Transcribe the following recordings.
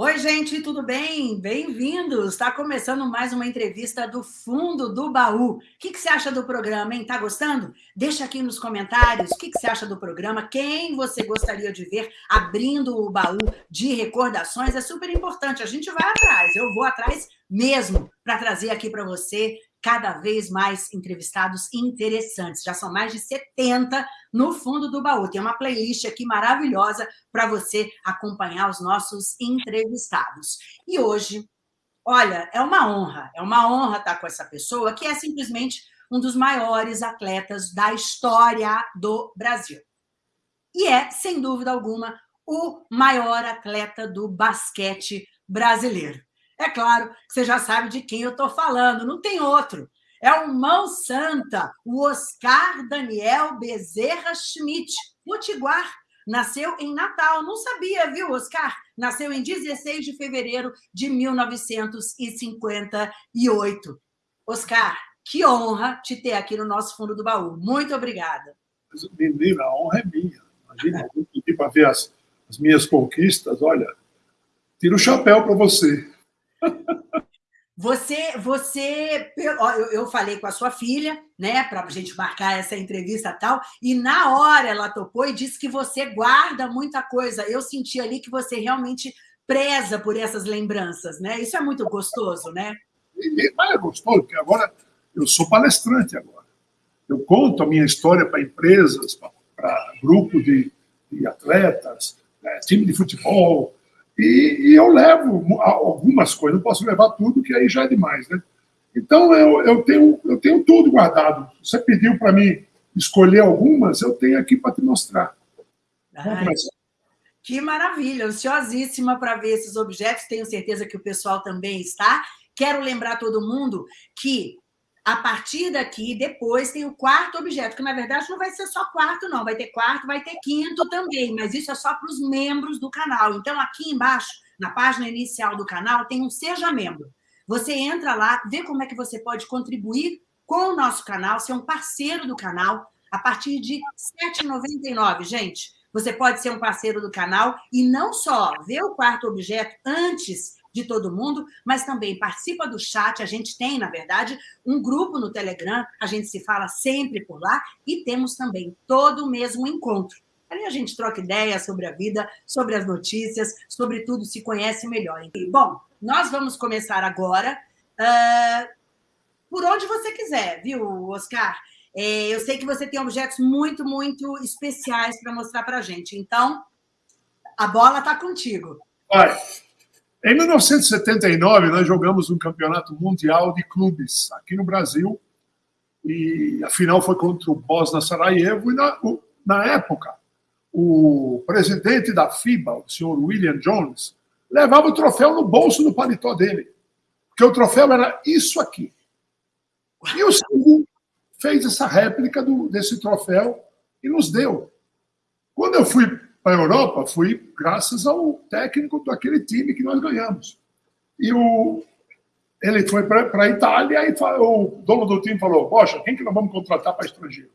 Oi, gente, tudo bem? Bem-vindos! Está começando mais uma entrevista do Fundo do Baú. O que, que, você acha do programa, hein? Tá gostando? Deixa aqui nos comentários o que, que, você acha do programa, quem você gostaria de ver abrindo o baú de recordações. É super importante, a gente vai atrás, eu vou atrás mesmo para trazer aqui para você cada vez mais entrevistados interessantes. Já são mais de 70 no fundo do baú. Tem uma playlist aqui maravilhosa para você acompanhar os nossos entrevistados. E hoje, olha, é uma honra, é uma honra estar com essa pessoa que é simplesmente um dos maiores atletas da história do Brasil. E é, sem dúvida alguma, o maior atleta do basquete brasileiro. É claro que você já sabe de quem eu estou falando, não tem outro. É o mão santa, o Oscar Daniel Bezerra Schmidt, potiguar. Nasceu em Natal, não sabia, viu, Oscar? Nasceu em 16 de fevereiro de 1958. Oscar, que honra te ter aqui no nosso fundo do baú. Muito obrigada. Menina, a honra é minha. Imagina, eu para ver as, as minhas conquistas. Olha, tiro o chapéu para você. Você, você, eu, falei com a sua filha, né, para a gente marcar essa entrevista tal, e na hora ela topou e disse que você guarda muita coisa. Eu senti ali que você realmente preza por essas lembranças, né? Isso é muito gostoso, né? Mas é gostoso, porque agora eu sou palestrante agora. Eu conto a minha história para empresas, para grupo de, de atletas, né, time de futebol, e, e, eu levo algumas coisas, não posso levar tudo, que aí já é demais, né? Então, eu, eu, tenho, eu tenho tudo guardado. Você pediu para mim escolher algumas, eu tenho aqui para te mostrar. Ai, que maravilha, ansiosíssima para ver esses objetos, tenho certeza que o pessoal também está. Quero lembrar todo mundo que a partir daqui, depois tem o quarto objeto, que na verdade não vai ser só quarto, não. Vai ter quarto, vai ter quinto também, mas isso é só para os membros do canal. Então, aqui embaixo, na página inicial do canal, tem um Seja Membro. Você entra lá, vê como é que você pode contribuir com o nosso canal, ser um parceiro do canal, a partir de R$ 7,99, gente. Você pode ser um parceiro do canal e não só ver o quarto objeto antes de todo mundo, mas também participa do chat. A gente tem, na verdade, um grupo no Telegram, a gente se fala sempre por lá e temos também todo o mesmo encontro. Ali a gente troca ideias sobre a vida, sobre as notícias, sobre tudo, se conhece melhor. Bom, nós vamos começar agora uh, por onde você quiser, viu, Oscar? É, eu sei que você tem objetos muito, muito especiais para mostrar para a gente. Então, a bola está contigo. Vai. Em 1979, nós jogamos um campeonato mundial de clubes aqui no Brasil, e a final foi contra o Bosna Sarajevo, e na, na época, o presidente da FIBA, o senhor William Jones, levava o troféu no bolso do paletó dele, porque o troféu era isso aqui. E o Silvio fez essa réplica do, desse troféu e nos deu. Quando eu fui para a Europa fui graças ao técnico daquele time que nós ganhamos. E o, ele foi para a Itália e o dono do time falou: Poxa, quem que nós vamos contratar para estrangeiro?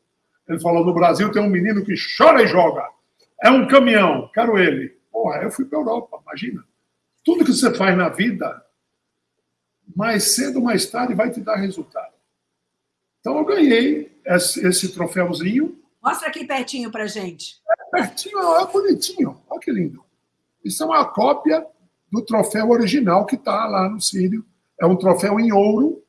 Ele falou: No Brasil tem um menino que chora e joga. É um caminhão, quero ele. Porra, eu fui para a Europa, imagina. Tudo que você faz na vida, mais cedo ou mais tarde, vai te dar resultado. Então eu ganhei esse, esse troféuzinho. Mostra aqui pertinho para gente pertinho, é bonitinho. Olha que lindo. Isso é uma cópia do troféu original que está lá no Sírio. É um troféu em ouro,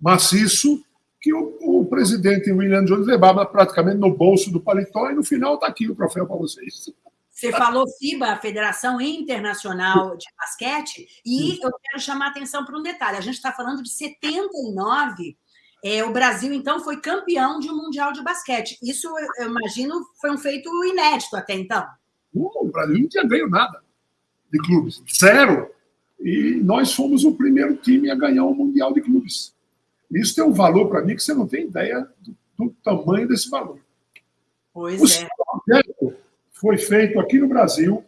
maciço, que o, o, presidente William Jones levava praticamente no bolso do paletó, e no final está aqui o troféu para vocês. Você falou FIBA, a Federação Internacional de Basquete, e eu quero chamar a atenção para um detalhe. A gente está falando de 79 é, o Brasil, então, foi campeão de um Mundial de Basquete. Isso, eu imagino, foi um feito inédito até então. Uh, o Brasil não tinha ganho nada de clubes, zero. E nós fomos o primeiro time a ganhar um Mundial de Clubes. Isso tem um valor para mim que você não tem ideia do, do tamanho desse valor. Pois o é. projeto foi feito aqui no Brasil.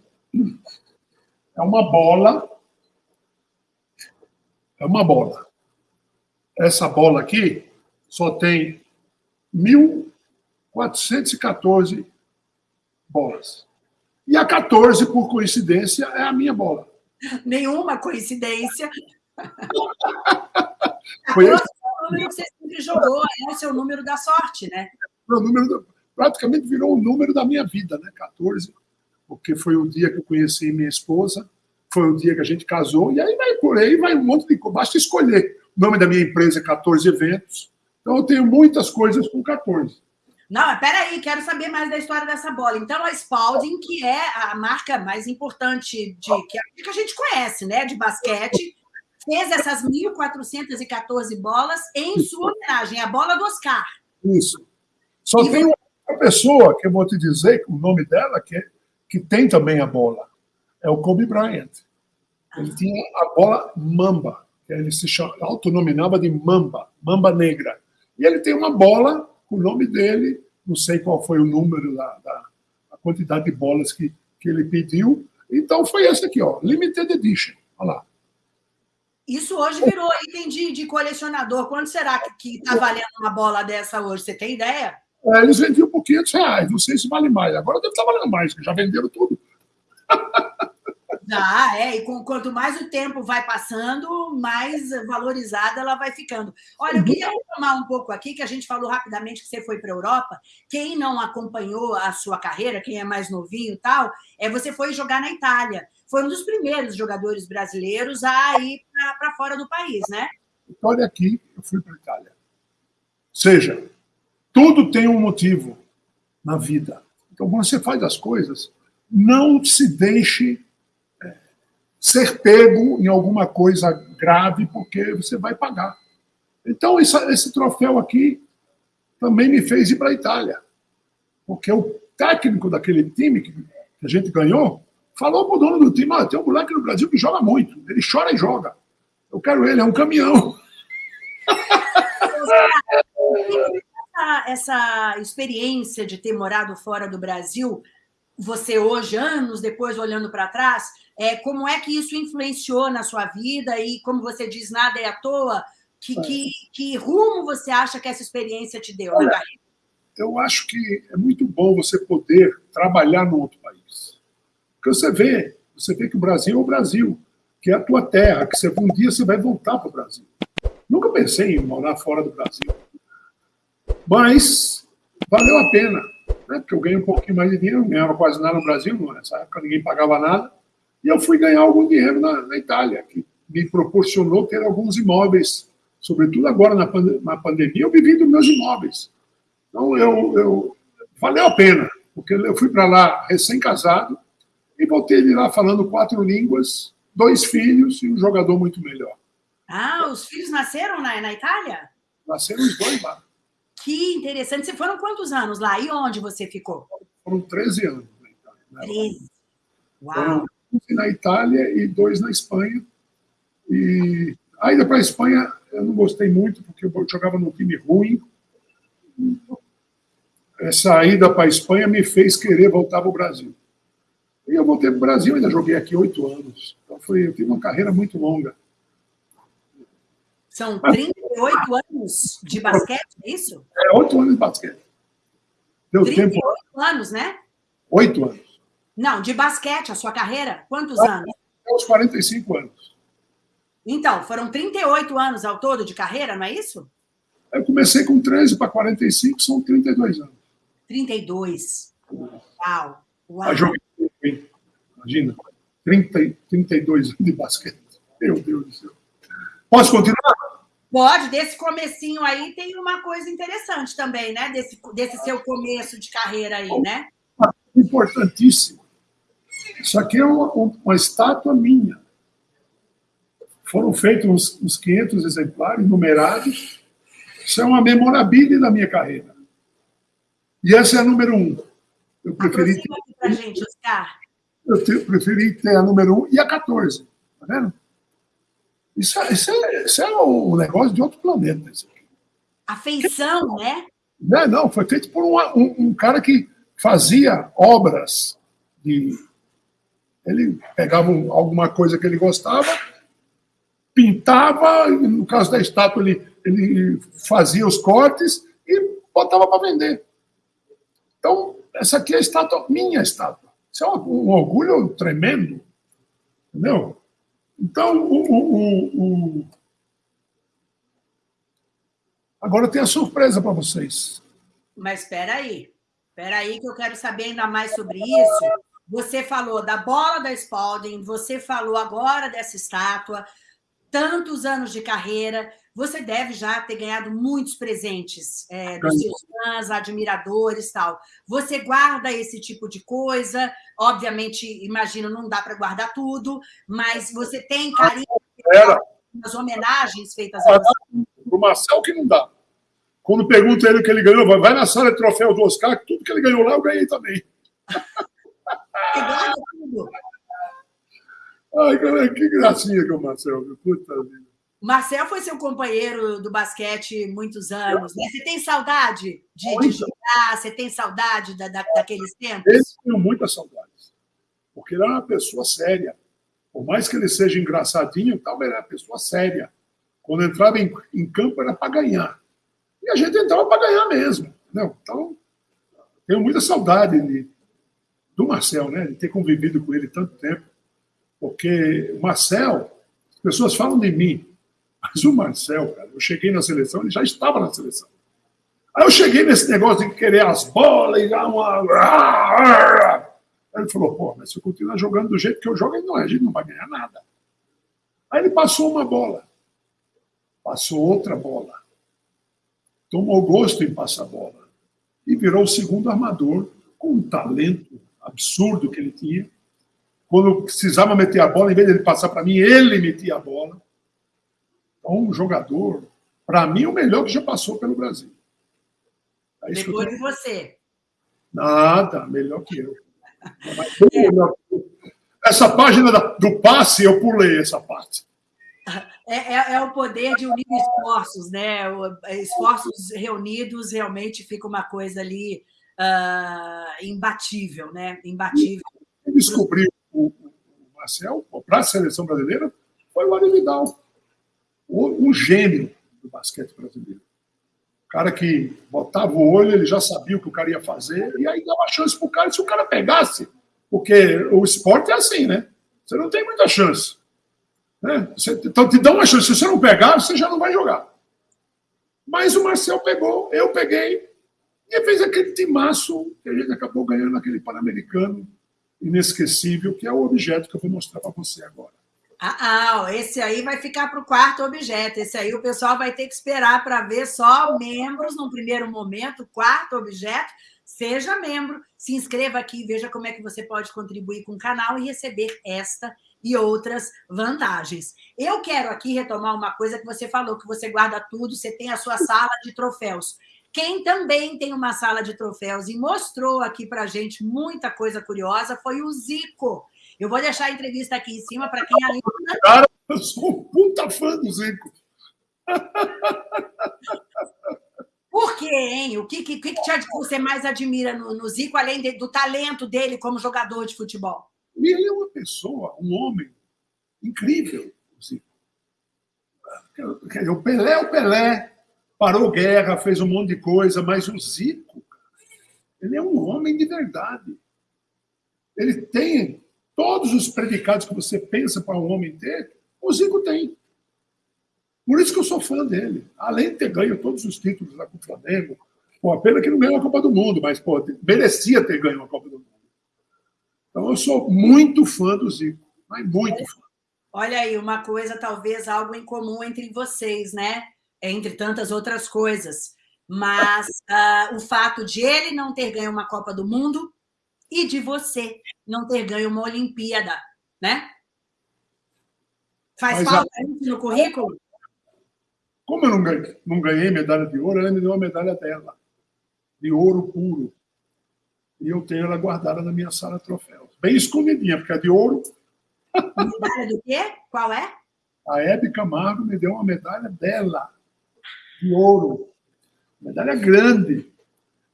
É uma bola. É uma bola essa bola aqui só tem 1.414 bolas. E a 14, por coincidência, é a minha bola. Nenhuma coincidência. Foi esse... o número que você sempre jogou, é o seu número da sorte, né? Número praticamente virou o número da minha vida, né? 14, porque foi o dia que eu conheci minha esposa, foi o dia que a gente casou, e aí vai por aí, vai um monte de coisa. Basta escolher. O nome da minha empresa é 14 Eventos. Então eu tenho muitas coisas com 14. Não, peraí, quero saber mais da história dessa bola. Então, a Spalding, que é a marca mais importante de que a gente conhece, né, de basquete, fez essas 1.414 bolas em sua homenagem, a bola do Oscar. Isso. Só e tem uma pessoa que eu vou te dizer, o nome dela, que, é, que tem também a bola. É o Kobe Bryant. Ele ah. tinha a bola Mamba, que ele se autonominava de Mamba, Mamba Negra. E ele tem uma bola o nome dele, não sei qual foi o número da, da a quantidade de bolas que, que ele pediu. Então foi esse aqui, ó, Limited Edition. Olha lá. Isso hoje virou item de, de colecionador. Quanto será que está valendo uma bola dessa hoje? Você tem ideia? É, eles vendiam por 500 reais. Não sei se vale mais. Agora deve estar tá valendo mais, já venderam tudo. Já, é, e com, quanto mais o tempo vai passando, mais valorizada ela vai ficando. Olha, eu queria retomar um pouco aqui, que a gente falou rapidamente que você foi para a Europa. Quem não acompanhou a sua carreira, quem é mais novinho e tal, é você foi jogar na Itália. Foi um dos primeiros jogadores brasileiros a ir para fora do país, né? Olha aqui, eu fui para a Itália. Ou seja, tudo tem um motivo na vida. Então, quando você faz as coisas, não se deixe ser pego em alguma coisa grave, porque você vai pagar. Então, esse, esse troféu aqui também me fez ir para a Itália. Porque o técnico daquele time que a gente ganhou falou para o dono do time: ah, tem um moleque no Brasil que joga muito, ele chora e joga. Eu quero ele, é um caminhão. Essa, essa experiência de ter morado fora do Brasil, você hoje, anos depois, olhando para trás, é, como é que isso influenciou na sua vida e, como você diz, nada é à toa? Que, que, que rumo você acha que essa experiência te deu Olha, Eu acho que é muito bom você poder trabalhar no outro país. Porque você vê, você vê que o Brasil é o Brasil, que é a tua terra, que você, um dia você vai voltar para o Brasil. Nunca pensei em morar fora do Brasil. Mas valeu a pena, né? porque eu ganhei um pouquinho mais de dinheiro, não ganhava quase nada no Brasil, nessa época ninguém pagava nada. E eu fui ganhar algum dinheiro na, na Itália, que me proporcionou ter alguns imóveis, sobretudo agora na, pand na pandemia, eu vivi dos meus imóveis. Então, eu, eu valeu a pena, porque eu fui para lá recém-casado e voltei de lá falando quatro línguas, dois filhos e um jogador muito melhor. Ah, os filhos nasceram na, na Itália? Nasceram os dois lá. Que interessante. Você foram quantos anos lá? E onde você ficou? Foram 13 anos na Itália. Né? 13. Uau! Foram na Itália e dois na Espanha. E a ida para a Espanha eu não gostei muito, porque eu jogava num time ruim. Essa ida para a Espanha me fez querer voltar para o Brasil. E eu voltei para o Brasil, ainda joguei aqui oito anos. Então foi, eu tive uma carreira muito longa. São 38 anos de basquete, é isso? É, oito anos de basquete. Deu 38 tempo. anos, né? Oito anos. Não, de basquete, a sua carreira? Quantos ah, anos? Aos 45 anos. Então, foram 38 anos ao todo de carreira, não é isso? Eu comecei com 13 para 45, são 32 anos. 32. Uau. Uau. Imagina, 30, 32 anos de basquete. Meu Deus do céu. Posso continuar? Pode, desse comecinho aí tem uma coisa interessante também, né? Desse, desse seu começo de carreira aí, né? Importantíssimo. Isso aqui é uma, uma estátua minha. Foram feitos uns, uns 500 exemplares, numerados. Isso é uma memorabilia da minha carreira. E essa é a número um. Eu preferi ter, pra gente, Oscar. Eu te, preferi ter a número um e a 14. Tá vendo? Isso, é, isso, é, isso é um negócio de outro planeta. Isso aqui. A feição, né? Não, não, foi feito por um, um cara que fazia obras de ele pegava alguma coisa que ele gostava, pintava, no caso da estátua, ele, ele fazia os cortes e botava para vender. Então, essa aqui é a estátua, minha estátua. Isso é um, um orgulho tremendo. Entendeu? Então, o, o, o, agora tem a surpresa para vocês. Mas espera aí, espera aí que eu quero saber ainda mais sobre isso. Você falou da bola da Spalding, você falou agora dessa estátua, tantos anos de carreira, você deve já ter ganhado muitos presentes é, dos seus fãs, admiradores tal. Você guarda esse tipo de coisa? Obviamente, imagino, não dá para guardar tudo, mas você tem carinho nas homenagens feitas a você? O Marcel que não dá. Quando pergunta ele o que ele ganhou, vai na sala de troféu do Oscar, tudo que ele ganhou lá eu ganhei também. Você guarda tudo? Ai, que gracinha que é o Marcel. Puta vida. Marcel foi seu companheiro do basquete muitos anos. Né? Você tem saudade de, de jogar? Você tem saudade da, da, daqueles tempos? Eu tenho muitas saudades. Porque ele era uma pessoa séria. Por mais que ele seja engraçadinho, tal, ele era uma pessoa séria. Quando entrava em, em campo era para ganhar. E a gente entrava para ganhar mesmo. Não, então, tenho muita saudade de, do Marcel, né? de ter convivido com ele tanto tempo. Porque o Marcel, as pessoas falam de mim, mas o Marcel, cara, eu cheguei na seleção, ele já estava na seleção. Aí eu cheguei nesse negócio de querer as bolas e dar uma. Aí ele falou, pô, mas se eu continuar jogando do jeito que eu jogo, não, a gente não vai ganhar nada. Aí ele passou uma bola, passou outra bola, tomou gosto em passar bola e virou o segundo armador com um talento absurdo que ele tinha. Quando precisava meter a bola, em vez de ele passar para mim, ele metia a bola. Então, um jogador, para mim, o melhor que já passou pelo Brasil. É Depois de você. Nada, melhor que eu. Essa página do passe, eu pulei essa parte. É, é, é, o poder de unir esforços, né? Esforços reunidos realmente fica uma coisa ali uh, imbatível, né? Imbatível. Quem descobriu o, o Marcel para a seleção brasileira foi o Ari Vidal, um gênio do basquete brasileiro. O cara que botava o olho, ele já sabia o que o cara ia fazer, e aí dava chance para o cara. Se o cara pegasse, porque o esporte é assim, né? Você não tem muita chance. Né? Então te dá uma chance. Se você não pegar, você já não vai jogar. Mas o Marcel pegou, eu peguei, e fez aquele timaço que a gente acabou ganhando aquele Pan-Americano inesquecível, que é o objeto que eu vou mostrar para você agora. Ah, ah, esse aí vai ficar para o quarto objeto. Esse aí o pessoal vai ter que esperar para ver só membros no primeiro momento, quarto objeto. Seja membro, se inscreva aqui, veja como é que você pode contribuir com o canal e receber esta e outras vantagens. Eu quero aqui retomar uma coisa que você falou, que você guarda tudo, você tem a sua sala de troféus. Quem também tem uma sala de troféus e mostrou aqui para gente muita coisa curiosa foi o Zico. Eu vou deixar a entrevista aqui em cima para quem ainda. Cara, eu sou um puta fã do Zico. Por quê, hein? O que, que, que você mais admira no, no Zico, além de, do talento dele como jogador de futebol? Ele é uma pessoa, um homem incrível, o Zico. O Pelé é o Pelé, parou guerra, fez um monte de coisa, mas o Zico, ele é um homem de verdade. Ele tem todos os predicados que você pensa para um homem ter, o Zico tem. Por isso que eu sou fã dele. Além de ter ganho todos os títulos lá com o Flamengo, pô, a pena que não ganhou a Copa do Mundo, mas pô, merecia ter ganho a Copa do Mundo. Então eu sou muito fã do Zico, mas muito fã. Olha aí, uma coisa, talvez algo em comum entre vocês, né? Entre tantas outras coisas. Mas uh, o fato de ele não ter ganho uma Copa do Mundo e de você não ter ganho uma Olimpíada, né? Faz Mas falta a... isso no currículo? Como eu não ganhei, não ganhei medalha de ouro, ela me deu uma medalha dela, de ouro puro. E eu tenho ela guardada na minha sala de troféus. Bem escondidinha, porque é de ouro. Medalha do quê? Qual é? A Hebe Camargo me deu uma medalha dela, de ouro. Medalha grande.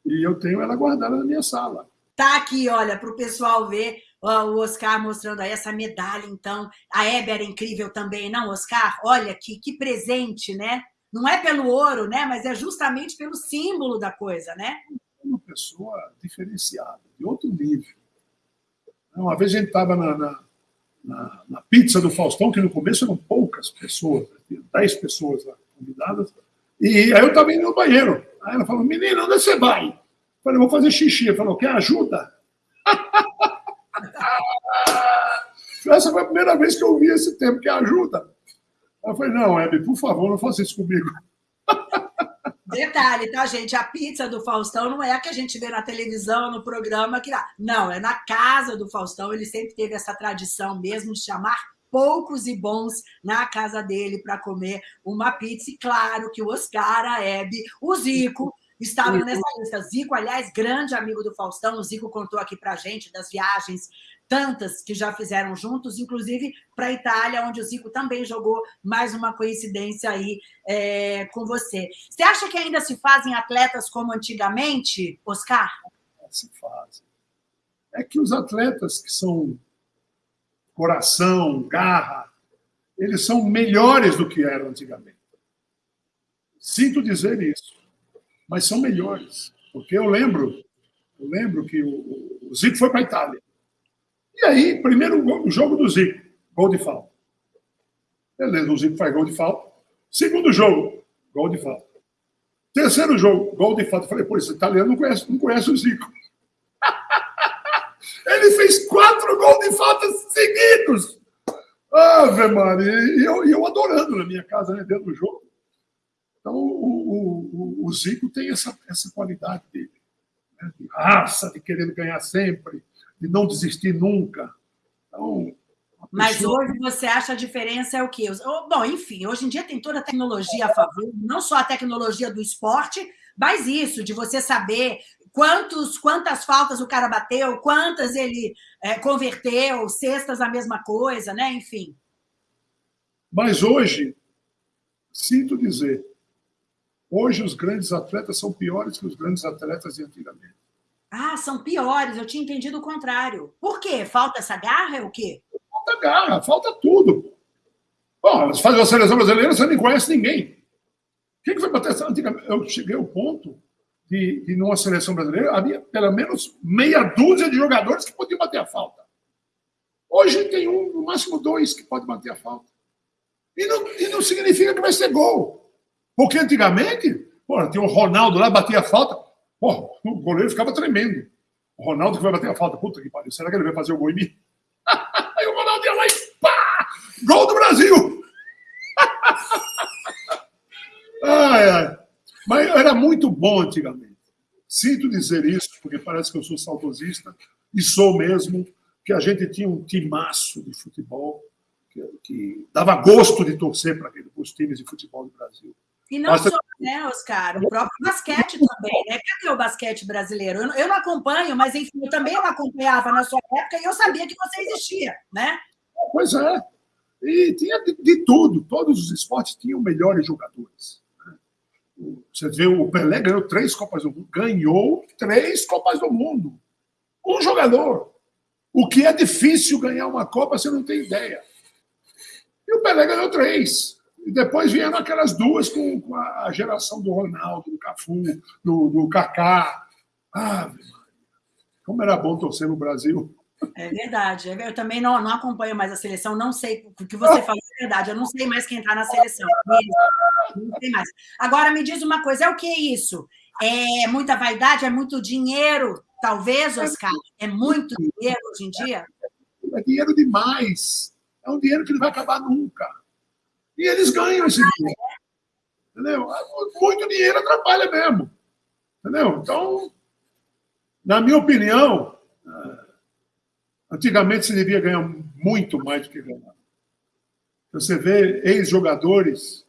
E eu tenho ela guardada na minha sala. Tá aqui, olha, para o pessoal ver ó, o Oscar mostrando aí essa medalha, então. A Hebe era incrível também, não, Oscar? Olha que, que presente, né? Não é pelo ouro, né? Mas é justamente pelo símbolo da coisa, né? Uma pessoa diferenciada, de outro nível. Uma vez a gente estava na, na, na, na, pizza do Faustão, que no começo eram poucas pessoas? 10 pessoas lá, convidadas. E aí eu estava indo no banheiro. Aí ela falou, menina, onde você vai? Eu falei, vou fazer xixi. Ela falou, quer ajuda? Essa foi a primeira vez que eu ouvi esse termo, que ajuda. Eu falei, não, Hebe, por favor, não faça isso comigo. Detalhe, tá, gente? A pizza do Faustão não é a que a gente vê na televisão, no programa. que Não, é na casa do Faustão. Ele sempre teve essa tradição mesmo de chamar poucos e bons na casa dele para comer uma pizza. E claro que o Oscar, a Hebe, o Zico estavam nessa lista. Zico, aliás, grande amigo do Faustão. O Zico contou aqui para gente das viagens tantas que já fizeram juntos, inclusive para a Itália, onde o Zico também jogou mais uma coincidência aí é, com você. Você acha que ainda se fazem atletas como antigamente, Oscar? Se fazem. É que os atletas que são coração, garra, eles são melhores do que eram antigamente. Sinto dizer isso, mas são melhores. Porque eu lembro, eu lembro que o, Zico foi para a Itália. E aí, primeiro jogo do Zico, gol de falta. Beleza, o Zico faz gol de falta. Segundo jogo, gol de falta. Terceiro jogo, gol de falta. Falei, pô, esse italiano não conhece, não conhece o Zico. Ele fez quatro gols de falta seguidos. Ave Maria, e eu, eu adorando na minha casa, né, dentro do jogo. Então, o, o, o Zico tem essa, essa qualidade dele, né, de raça, de querer ganhar sempre de não desistir nunca. Então, mas hoje você acha a diferença é o quê? Bom, enfim, hoje em dia tem toda a tecnologia a favor, não só a tecnologia do esporte, mas isso, de você saber quantos, quantas faltas o cara bateu, quantas ele é, converteu, cestas a mesma coisa, né? Enfim. Mas hoje, sinto dizer, hoje os grandes atletas são piores que os grandes atletas de antigamente. Ah, são piores, eu tinha entendido o contrário. Por quê? Falta essa garra? É o quê? Falta garra, falta tudo. Bom, você faz a seleção brasileira, você nem conhece ninguém. Quem que foi bater essa antigamente? Eu cheguei ao ponto de, numa seleção brasileira, havia pelo menos meia dúzia de jogadores que podiam bater a falta. Hoje tem um, no máximo dois que podem bater a falta. E não, e não significa que vai ser gol. Porque antigamente, pô, tinha o Ronaldo lá, batia a falta, Porra, o goleiro ficava tremendo. O Ronaldo que vai bater a falta. Puta que pariu. Será que ele vai fazer o gol em mim? Aí o Ronaldo ia lá e pá! Gol do Brasil! ai, ai. Mas era muito bom antigamente. Sinto dizer isso, porque parece que eu sou saudosista, e sou mesmo, que a gente tinha um timaço de futebol que, que dava gosto de torcer para os times de futebol do Brasil. E não Nossa... só, né, Oscar? O próprio basquete também, né? Cadê o basquete brasileiro? Eu não, eu não acompanho, mas enfim, eu também não acompanhava na sua época e eu sabia que você existia, né? Pois é. E tinha de, de tudo. Todos os esportes tinham melhores jogadores. Você vê, o Pelé ganhou três Copas do Mundo. Ganhou três Copas do Mundo. Um jogador. O que é difícil ganhar uma Copa, você não tem ideia. E o Pelé ganhou três. E depois vieram aquelas duas com, com a geração do Ronaldo, do Cafu, do, do Kaká. Ah, como era bom torcer no Brasil. É verdade. Eu também não, não acompanho mais a seleção, não sei o que você falou é verdade. Eu não sei mais quem está na seleção. Não sei mais. Agora me diz uma coisa: é o que é isso? É muita vaidade? É muito dinheiro? Talvez, Oscar? É muito dinheiro hoje em dia? É dinheiro demais. É um dinheiro que não vai acabar nunca. E eles ganham esse dinheiro. Entendeu? Muito dinheiro atrapalha mesmo. Entendeu? Então, na minha opinião, antigamente se devia ganhar muito mais do que ganhar. Você vê ex-jogadores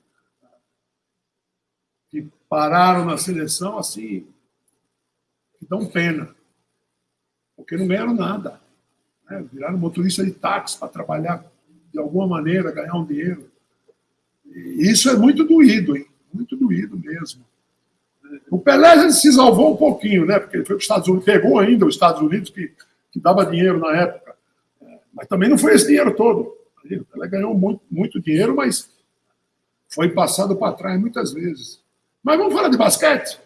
que pararam na seleção assim, que dão pena, porque não ganharam nada. Né? Viraram motorista de táxi para trabalhar de alguma maneira, ganhar um dinheiro. Isso é muito doído, hein? muito doído mesmo. O Pelé se salvou um pouquinho, né? Porque ele foi para os Estados Unidos, pegou ainda os Estados Unidos, que, que dava dinheiro na época. Mas também não foi esse dinheiro todo. Pelé ganhou muito, muito dinheiro, mas foi passado para trás muitas vezes. Mas vamos falar de basquete?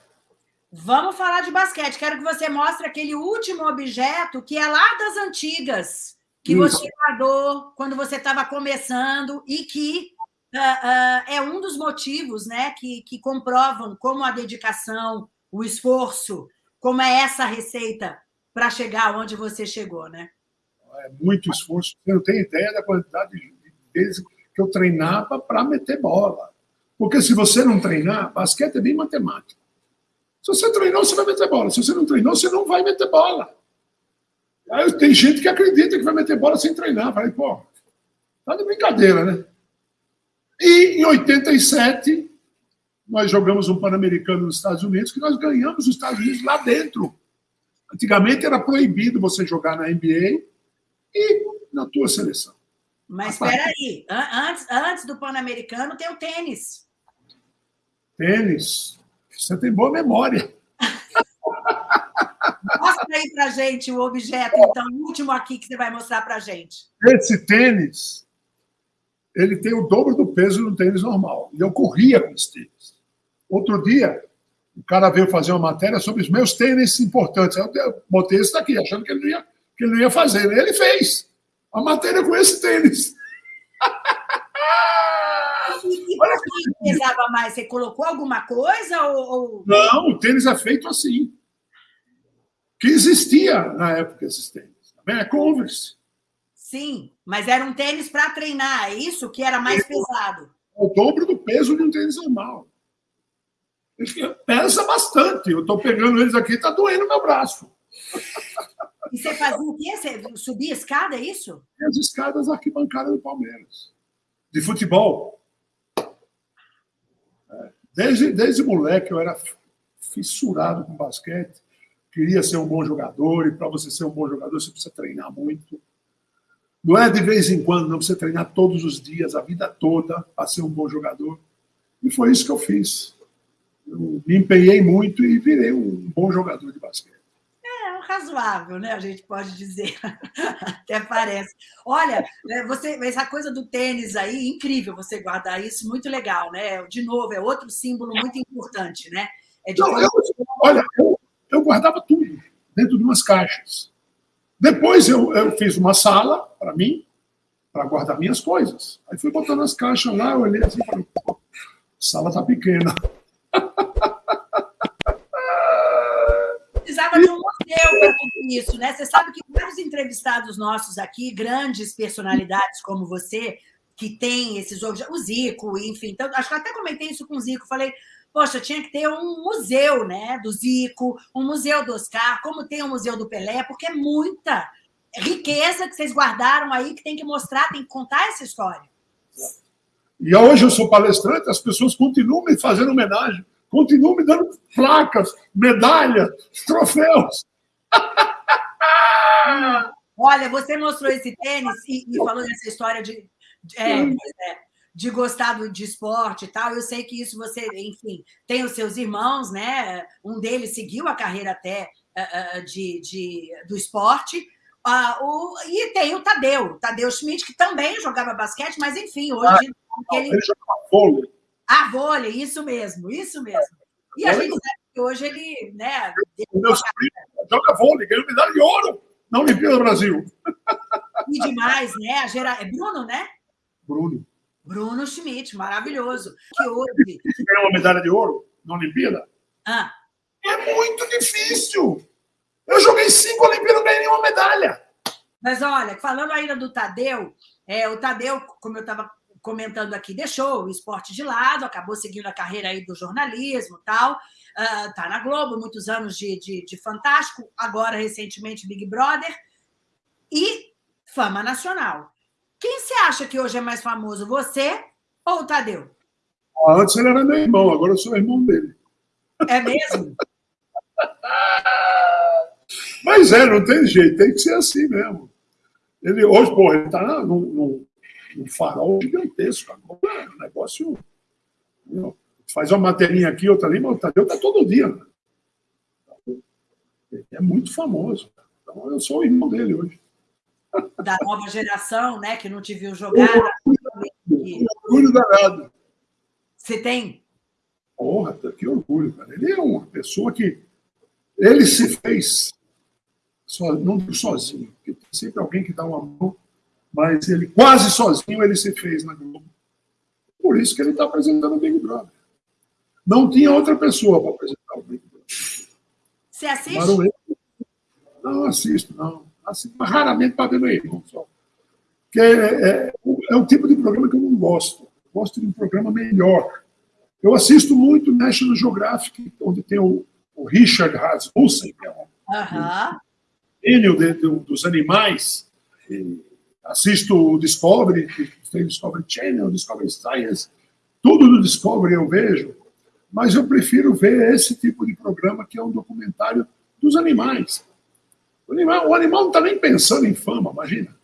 Vamos falar de basquete. Quero que você mostre aquele último objeto que é lá das antigas que Isso. você guardou quando você estava começando e que uh, uh, é um dos motivos né, que, que comprovam como a dedicação, o esforço, como é essa receita para chegar onde você chegou, né? É muito esforço. Você não tem ideia da quantidade de vezes que eu treinava para meter bola. Porque se você não treinar, basquete é bem matemático. Se você treinou, você vai meter bola. Se você não treinou, você não vai meter bola. Aí tem gente que acredita que vai meter bola sem treinar. Falei, pô, tá de brincadeira, né? E em 87, nós jogamos um Pan-Americano nos Estados Unidos, que nós ganhamos os Estados Unidos lá dentro. Antigamente era proibido você jogar na NBA e na tua seleção. Mas espera aí, antes, antes do Pan-Americano tem o tênis. Tênis? Você tem boa memória. Mostra aí para gente o objeto, então, o último aqui que você vai mostrar para gente. Esse tênis, ele tem o dobro do peso do tênis normal. E eu corria com esse tênis. Outro dia, o cara veio fazer uma matéria sobre os meus tênis importantes. Eu botei esse daqui, achando que ele não ia, que ele não ia fazer. Ele fez a matéria com esse tênis. E por que pesava mais? Você colocou alguma coisa? Ou... Não, o tênis é feito assim. Que existia na época esses tênis. É Converse. Sim, mas era um tênis para treinar, é isso? Que era mais pesado. O dobro do peso de um tênis normal. Pesa bastante. Eu estou pegando eles aqui, está doendo meu braço. E você fazia o quê? Você subia escada, é isso? As escadas arquibancada do Palmeiras. De futebol. É. Desde, desde moleque eu era fissurado com basquete. Queria ser um bom jogador, e para você ser um bom jogador, você precisa treinar muito. Não é de vez em quando, não precisa treinar todos os dias, a vida toda, para ser um bom jogador. E foi isso que eu fiz. Eu me empenhei muito e virei um bom jogador de basquete razoável, né? A gente pode dizer, até parece. Olha, né, você, essa coisa do tênis aí, incrível você guardar isso, muito legal, né? De novo, é outro símbolo muito importante, né? É. Não, eu, olha, eu, eu, guardava tudo dentro de umas caixas. Depois eu, eu fiz uma sala para mim, para guardar minhas coisas. Aí fui botando as caixas lá, eu olhei assim e falei, a sala tá pequena. precisava museu para tudo isso, né? Você sabe que vários entrevistados nossos aqui, grandes personalidades como você, que tem esses objetos, o Zico, enfim, então, acho que até comentei isso com o Zico, falei, poxa, tinha que ter um museu, né, do Zico, um museu do Oscar, como tem o um museu do Pelé, porque é muita riqueza que vocês guardaram aí que tem que mostrar, tem que contar essa história. E hoje eu sou palestrante, as pessoas continuam me fazendo homenagem continuam me dando placas, medalhas, troféus. Olha, você mostrou esse tênis e, e falou dessa história de, é, é, de gostar de esporte e tal. Eu sei que isso você, enfim, tem os seus irmãos, né? Um deles seguiu a carreira até uh, de, de, do esporte. Uh, o, e tem o Tadeu, Tadeu Schmidt, que também jogava basquete, mas enfim, hoje ah, ele, ele jogava vôlei. Ah, vôlei, isso mesmo, isso mesmo. E a gente sabe que hoje ele, né? Meu sobrinho joga vôlei, ganhou medalha de ouro na Olimpíada do Brasil. E demais, né? A gera... É Bruno, né? Bruno. Bruno Schmidt, maravilhoso. Que hoje. Ganhou uma medalha de ouro na Olimpíada? Ah. É muito difícil. Eu joguei cinco Olimpíadas, não ganhei nenhuma medalha. Mas olha, falando ainda do Tadeu, é, o Tadeu, como eu estava comentando aqui, deixou o esporte de lado, acabou seguindo a carreira aí do jornalismo tal. Uh, tá na Globo, muitos anos de, de, de Fantástico, agora recentemente Big Brother. E fama nacional. Quem você acha que hoje é mais famoso, você ou o Tadeu? Ah, antes ele era meu irmão, agora eu sou irmão dele. É mesmo? Mas é, não tem jeito, tem que ser assim mesmo. Ele, hoje, pô, ele está no, no, um farol gigantesco. Agora é um negócio. Faz uma materinha aqui, outra ali, mas o Tadeu está todo dia. Né? É muito famoso. Então, eu sou o irmão dele hoje. Da nova geração, né? Que não te viu jogar. Que orgulho danado. Você tem? Porra, que orgulho, cara. Ele é uma pessoa que. Ele se fez so, não sozinho, porque tem sempre alguém que dá uma mão, mas ele quase sozinho ele se fez na Globo. Por isso que ele está apresentando o Big Brother. Não tinha outra pessoa para apresentar o Big Brother. Você assiste? Não assisto, não. Assisto, raramente para ver meu irmão só. Porque é, é, é um tipo de programa que eu não gosto. gosto de um programa melhor. Eu assisto muito National Geographic, onde tem o, o Richard Rasmussen, que é um gênio uh dos animais. E assisto o Discovery, que tem Discovery Channel, Discovery Science, tudo do Discovery eu vejo, mas eu prefiro ver esse tipo de programa que é um documentário dos animais. O animal, o animal não está nem pensando em fama, imagina.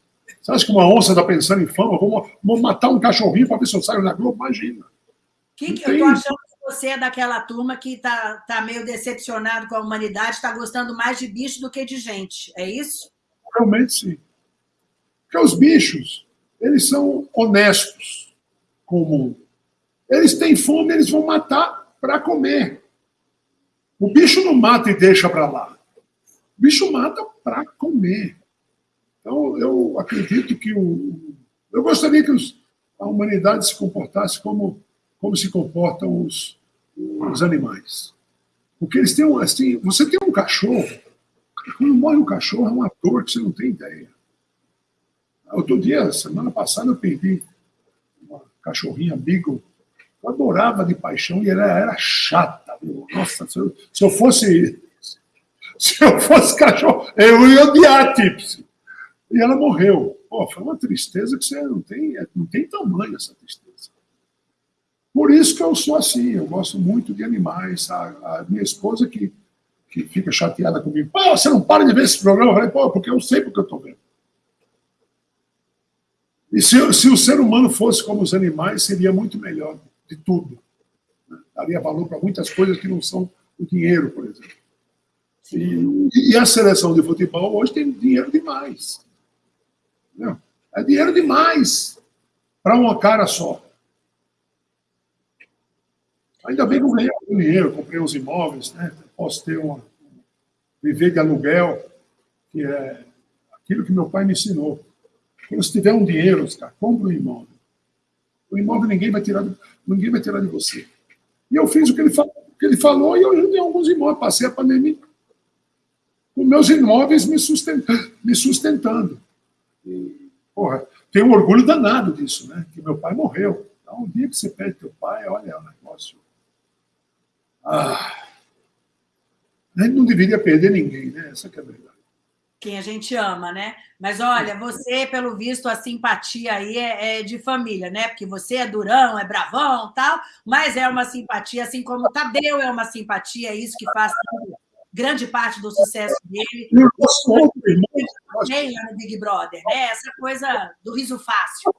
Você acha que uma onça está pensando em fama? Vamos, vamos matar um cachorrinho para ver se eu saio na Globo? Imagina. Que, que eu estou achando que você é daquela turma que está tá meio decepcionado com a humanidade, está gostando mais de bicho do que de gente, é isso? Realmente sim. Porque os bichos, eles são honestos com o mundo. Eles têm fome, eles vão matar para comer. O bicho não mata e deixa para lá. O bicho mata para comer. Então, eu acredito que o. Eu gostaria que os, a humanidade se comportasse como, como se comportam os, os animais. Porque eles têm um. Assim, você tem um cachorro, quando morre um cachorro, é uma dor que você não tem ideia. Outro dia, semana passada, eu perdi uma cachorrinha Beagle. Eu adorava de paixão e ela era chata. Nossa, se eu, se eu, fosse. Se eu fosse cachorro, eu ia odiar Tipsy. E ela morreu. Pô, foi uma tristeza que você não tem, não tem tamanho essa tristeza. Por isso que eu sou assim, eu gosto muito de animais. A, a minha esposa que, que fica chateada comigo. Pô, você não para de ver esse programa? Eu falei, pô, porque eu sei porque eu estou vendo. E se, se, o ser humano fosse como os animais, seria muito melhor de tudo. Né? Daria valor para muitas coisas que não são o dinheiro, por exemplo. E, e, a seleção de futebol hoje tem dinheiro demais. Entendeu? É dinheiro demais para uma cara só. Ainda bem que eu ganhei algum dinheiro, comprei uns imóveis, né? posso ter uma. viver de aluguel, que é aquilo que meu pai me ensinou. Quando você tiver um dinheiro, Oscar, compra um imóvel. O imóvel ninguém vai tirar, ninguém vai tirar de você. E eu fiz o que ele, falou, o que ele falou e eu ajudei alguns imóveis. Passei a pandemia com meus imóveis me sustentando. Me sustentando. E, porra, tenho um orgulho danado disso, né? Que meu pai morreu. Então, um dia que você perde teu pai, olha, é um negócio. Ah, a gente não deveria perder ninguém, né? Essa é a verdade. Quem a gente ama, né? Mas olha, você, pelo visto, a simpatia aí é, é de família, né? Porque você é durão, é bravão tal, mas é uma simpatia, assim como o Tadeu é uma simpatia, é isso que faz grande parte do sucesso dele. Também no Big Brother, né? Essa coisa do riso fácil.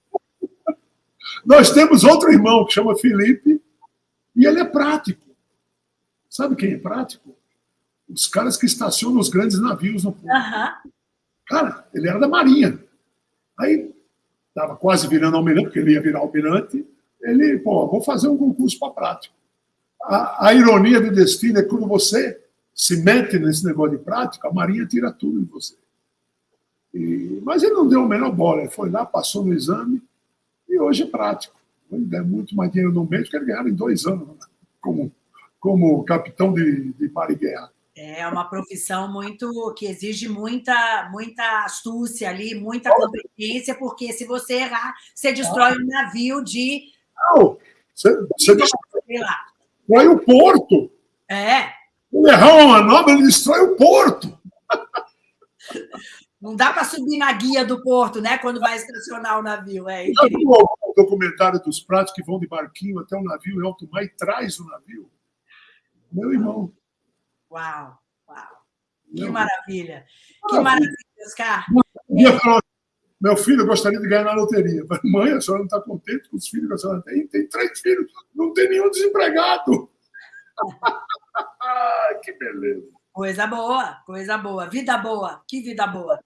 Nós temos outro irmão que chama Felipe e ele é prático. Sabe quem é prático? Os caras que estacionam os grandes navios no porto. Uhum. Cara, ele era da Marinha. Aí estava quase virando almirante, porque ele ia virar almirante. Ele, pô, vou fazer um concurso para prático. A, a ironia do destino é quando você se mete nesse negócio de prática, a Marinha tira tudo de você. E, mas ele não deu a menor bola, ele foi lá, passou no exame e hoje é prático. Ele der muito mais dinheiro no mês que ele ganhava em dois anos né? como, como capitão de, de mar e guerra. É uma profissão muito que exige muita, muita astúcia ali, muita competência, porque se você errar, você destrói um navio de. Não, você, você destrói o porto. É, ele errar uma manobra, ele destrói o porto. Não dá para subir na guia do porto, né? Quando vai estacionar o navio. É, o documentário dos pratos que vão de barquinho até o navio em alto mar e traz o navio. Meu irmão. Uau, uau. Que maravilha. Que maravilha, Oscar. meu filho, eu gostaria de ganhar na loteria. Mas, mãe, a senhora não está contente com os filhos que a senhora tem? Tem três filhos, não tem nenhum desempregado. que beleza. Coisa boa, coisa boa. Vida boa, que vida boa.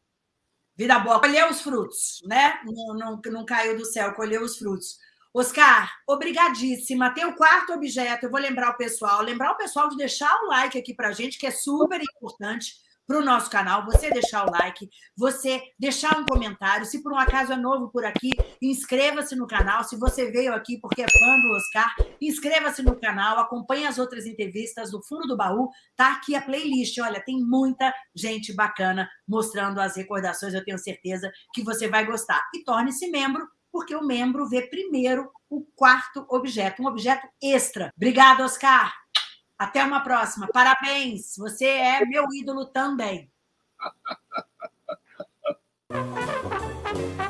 Vida boa. Colheu os frutos, né? Não, não, não caiu do céu, colheu os frutos. Oscar, obrigadíssima. Tem o quarto objeto, eu vou lembrar o pessoal. Lembrar o pessoal de deixar o like aqui para gente, que é super importante para o nosso canal, você deixar o like, você deixar um comentário. Se por um acaso é novo por aqui, inscreva-se no canal. Se você veio aqui porque é fã do Oscar, inscreva-se no canal, acompanhe as outras entrevistas do Fundo do Baú. Tá aqui a playlist. Olha, tem muita gente bacana mostrando as recordações. Eu tenho certeza que você vai gostar. E torne-se membro, porque o membro vê primeiro o quarto objeto, um objeto extra. Obrigada, Oscar! Até uma próxima. Parabéns. Você é meu ídolo também.